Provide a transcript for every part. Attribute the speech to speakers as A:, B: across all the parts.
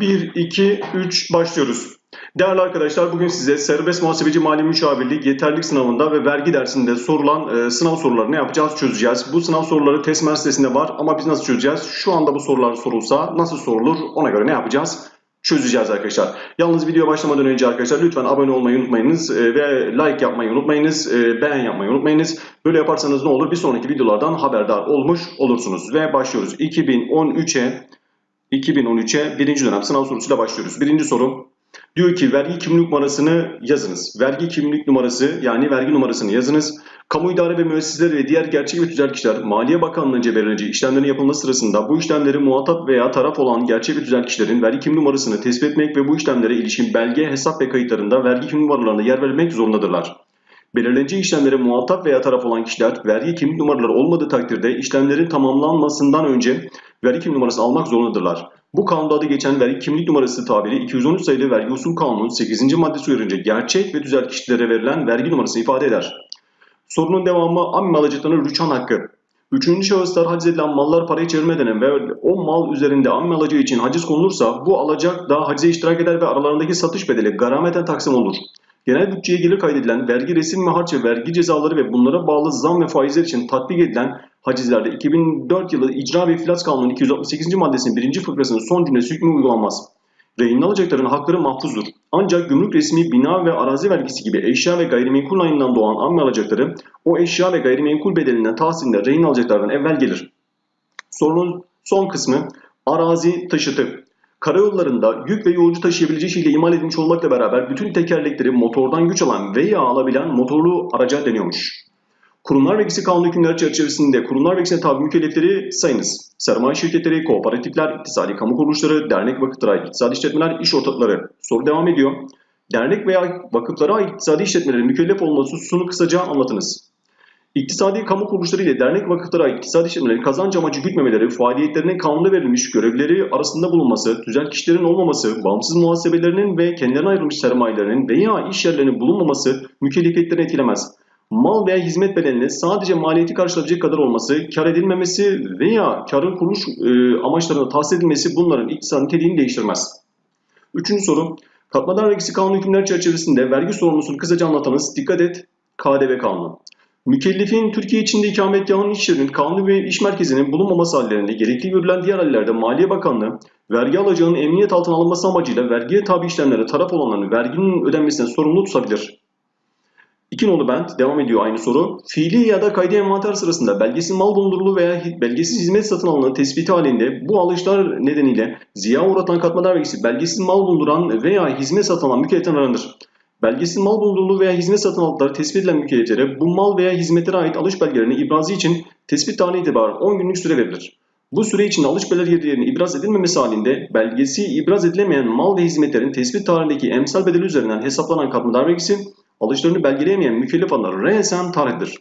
A: 1, 2, 3 başlıyoruz. Değerli arkadaşlar bugün size serbest muhasebeci mali müşavirlik yeterlilik sınavında ve vergi dersinde sorulan e, sınav sorularını yapacağız, çözeceğiz. Bu sınav soruları test sitesinde var ama biz nasıl çözeceğiz? Şu anda bu sorular sorulsa nasıl sorulur ona göre ne yapacağız? Çözeceğiz arkadaşlar. Yalnız video başlamadan önce arkadaşlar lütfen abone olmayı unutmayınız e, ve like yapmayı unutmayınız, e, beğen yapmayı unutmayınız. Böyle yaparsanız ne olur? Bir sonraki videolardan haberdar olmuş olursunuz. Ve başlıyoruz. 2013'e 2013'e birinci dönem sınav sorusuyla başlıyoruz. Birinci soru diyor ki vergi kimlik numarasını yazınız. Vergi kimlik numarası yani vergi numarasını yazınız. Kamu idare ve müesseseleri ve diğer gerçek ve tüzel kişiler Maliye Bakanlığı'nca belirlenecek işlemlerin yapılması sırasında bu işlemleri muhatap veya taraf olan gerçek ve tüzel kişilerin vergi kimlik numarasını tespit etmek ve bu işlemlere ilişkin belge, hesap ve kayıtlarında vergi kimlik numaralarına yer verilmek zorundadırlar. Belirlenecek işlemlere muhatap veya taraf olan kişiler vergi kimlik numaraları olmadığı takdirde işlemlerin tamamlanmasından önce vergi kimlik numarası almak zorundadırlar. Bu kanunda adı geçen vergi kimlik numarası tabiri 213 sayılı vergi usul kanunun 8. maddesi uyarınca gerçek ve tüzel kişilere verilen vergi numarası ifade eder. Sorunun devamı amme alacaklarının rüçhan hakkı. Üçüncü şahıslar haciz edilen mallar parayı çevirmeden ve o mal üzerinde amme alacağı için haciz konulursa bu alacak da hacize iştirak eder ve aralarındaki satış bedeli garameten taksim olur. Genel bütçeye gelir kaydedilen vergi resim ve harç ve vergi cezaları ve bunlara bağlı zam ve faizler için tatbik edilen hacizlerde 2004 yılı İcra ve İflas Kanunu 268. maddesinin 1. fıkrasının son cümlesi hükmü uygulanmaz. Rehin alacakların hakları mahfuzdur. Ancak gümrük resmi bina ve arazi vergisi gibi eşya ve gayrimenkul ayından doğan amme alacakları o eşya ve gayrimenkul bedelinden tahsilinde rehin alacaklardan evvel gelir. Sorunun son kısmı arazi taşıtı. Karayollarında yük ve yolcu taşıyabileceği şekilde imal edilmiş olmakla beraber bütün tekerlekleri motordan güç alan veya alabilen motorlu araca deniyormuş. Kurumlar vergisi kanunu hükümleri çerçevesinde kurumlar vergisine tabi mükellefleri sayınız. Sermaye şirketleri, kooperatifler, iktisadi kamu kuruluşları, dernek vakıflara iktisadi işletmeler, iş ortakları. Soru devam ediyor. Dernek veya vakıflara iktisadi işletmelerin mükellef olması hususunu kısaca anlatınız. İktisadi kamu kuruluşları ile dernek vakıflara iktisadi işletmelerin kazanç amacı gütmemeleri, faaliyetlerinin kanunda verilmiş görevleri arasında bulunması, tüzel kişilerin olmaması, bağımsız muhasebelerinin ve kendilerine ayrılmış sermayelerinin veya iş yerlerinin bulunmaması mükellefiyetlerini etkilemez mal veya hizmet bedelinin sadece maliyeti karşılayabilecek kadar olması, kar edilmemesi veya karın kuruluş e, amaçlarına tahsis edilmesi bunların iktisadi niteliğini değiştirmez. Üçüncü soru, katmadan vergisi kanunu hükümler çerçevesinde vergi sorumlusunu kısaca anlatanız, dikkat et, KDV kanunu. Mükellefin Türkiye içinde ikametgahının iş yerinin kanunu ve iş merkezinin bulunmaması hallerinde gerekli görülen diğer hallerde Maliye Bakanlığı vergi alacağının emniyet altına alınması amacıyla vergiye tabi işlemlere taraf olanların verginin ödenmesine sorumlu tutabilir. İki nolu bent devam ediyor aynı soru. Fiili ya da kaydı envanter sırasında belgesiz mal bulundurulu veya belgesiz hizmet satın alınan tespiti halinde bu alışlar nedeniyle ziya uğratan katma vergisi belgesiz mal bulunduran veya hizmet satın alan mükelleften aranır. Belgesiz mal bulundurulu veya hizmet satın aldıkları tespit edilen mükelleflere bu mal veya hizmetlere ait alış belgelerini ibrazı için tespit tarihi itibaren 10 günlük süre verilir. Bu süre içinde alış belgelerinin ibraz edilmemesi halinde belgesi ibraz edilemeyen mal ve hizmetlerin tespit tarihindeki emsal bedeli üzerinden hesaplanan katma vergisi alışlarını belgeleyemeyen mükellef alanlar resen tarihtir.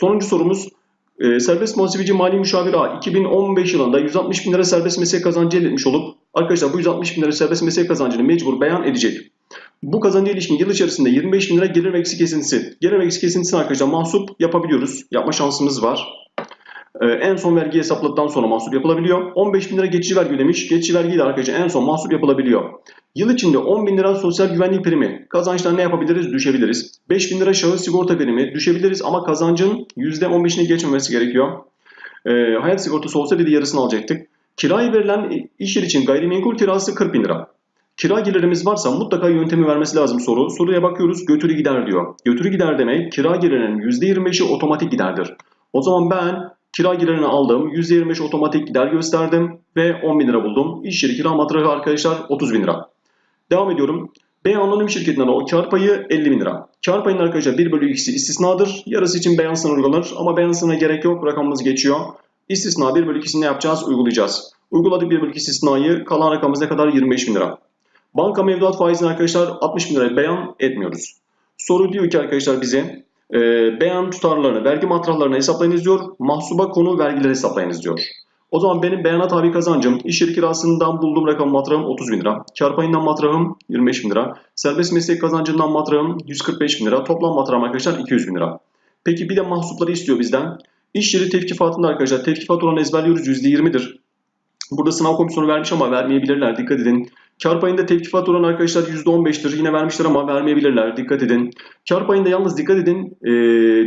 A: Sonuncu sorumuz e, serbest muhasebeci mali müşavir A 2015 yılında 160 bin lira serbest meslek kazancı elde etmiş olup arkadaşlar bu 160 bin lira serbest meslek kazancını mecbur beyan edecek. Bu kazancı ilişkin yıl içerisinde 25 bin lira gelir vergisi kesintisi. Gelir vergisi kesintisini arkadaşlar mahsup yapabiliyoruz. Yapma şansımız var. Ee, en son vergi hesapladıktan sonra mahsup yapılabiliyor. 15 bin lira geçici vergi ödemiş. Geçici vergi de arkadaşlar en son mahsup yapılabiliyor. Yıl içinde 10 bin lira sosyal güvenlik primi kazançtan ne yapabiliriz? Düşebiliriz. 5 bin lira şahıs sigorta primi düşebiliriz ama kazancın %15'ini geçmemesi gerekiyor. E, hayat sigortası olsa bir de yarısını alacaktık. Kirayı verilen iş yeri için gayrimenkul kirası 40 bin lira. Kira gelirimiz varsa mutlaka yöntemi vermesi lazım soru. Soruya bakıyoruz götürü gider diyor. Götürü gider demek kira gelirinin %25'i otomatik giderdir. O zaman ben Kira giderini aldım. %25 otomatik gider gösterdim ve 10 bin lira buldum. İş yeri kira matrahı arkadaşlar 30 bin lira. Devam ediyorum. B anonim şirketinden o kar payı 50 bin lira. Kar payının arkadaşlar 1 bölü 2'si istisnadır. Yarısı için beyan sınırı uygulanır ama beyan sınırına gerek yok. Rakamımız geçiyor. İstisna 1 bölü 2'sini ne yapacağız? Uygulayacağız. Uyguladık 1 bölü 2 istisnayı. Kalan rakamımız ne kadar? 25 bin lira. Banka mevduat faizini arkadaşlar 60 bin liraya beyan etmiyoruz. Soru diyor ki arkadaşlar bize e, beyan tutarlarını, vergi matrahlarını hesaplayınız diyor. Mahsuba konu vergileri hesaplayınız diyor. O zaman benim beyanat tabi kazancım iş yeri kirasından bulduğum rakam matrahım 30 bin lira. Kar payından matrahım 25 bin lira. Serbest meslek kazancından matrahım 145 bin lira. Toplam matrahım arkadaşlar 200 bin lira. Peki bir de mahsupları istiyor bizden. İş yeri tevkifatında arkadaşlar tevkifat oranı ezberliyoruz %20'dir. Burada sınav komisyonu vermiş ama vermeyebilirler. Dikkat edin. Kar payında tevkifat oranı arkadaşlar %15'tir. Yine vermişler ama vermeyebilirler. Dikkat edin. Kar payında yalnız dikkat edin. E,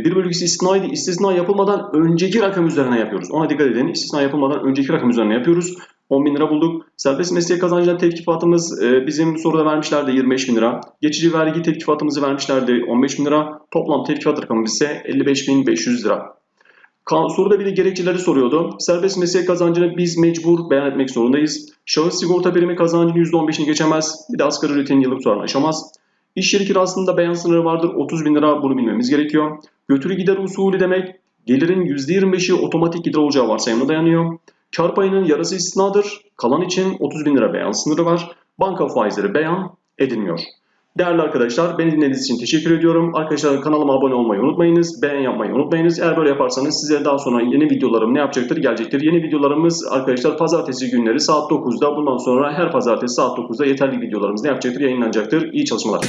A: bir bölgesi istisnaydı. İstisna yapılmadan önceki rakam üzerine yapıyoruz. Ona dikkat edin. İstisna yapılmadan önceki rakam üzerine yapıyoruz. 10 bin lira bulduk. Serbest meslek kazancından tevkifatımız e, bizim soruda vermişlerdi 25 bin lira. Geçici vergi tevkifatımızı vermişlerdi 15 bin lira. Toplam tevkifat rakamımız ise 55.500 lira. Soruda bir de gerekçeleri soruyordu. Serbest meslek kazancını biz mecbur beyan etmek zorundayız. Şahıs sigorta primi kazancının %15'ini geçemez. Bir de asgari ücretin yıllık tutarını aşamaz. İş yeri kirasında beyan sınırı vardır. 30 bin lira bunu bilmemiz gerekiyor. Götürü gider usulü demek gelirin %25'i otomatik gider olacağı varsayımına dayanıyor. Kar payının yarısı istisnadır. Kalan için 30 bin lira beyan sınırı var. Banka faizleri beyan edilmiyor. Değerli arkadaşlar beni dinlediğiniz için teşekkür ediyorum. Arkadaşlar kanalıma abone olmayı unutmayınız. Beğen yapmayı unutmayınız. Eğer böyle yaparsanız size daha sonra yeni videolarım ne yapacaktır? Gelecektir. Yeni videolarımız arkadaşlar pazartesi günleri saat 9'da. Bundan sonra her pazartesi saat 9'da yeterli videolarımız ne yapacaktır? Yayınlanacaktır. İyi çalışmalar.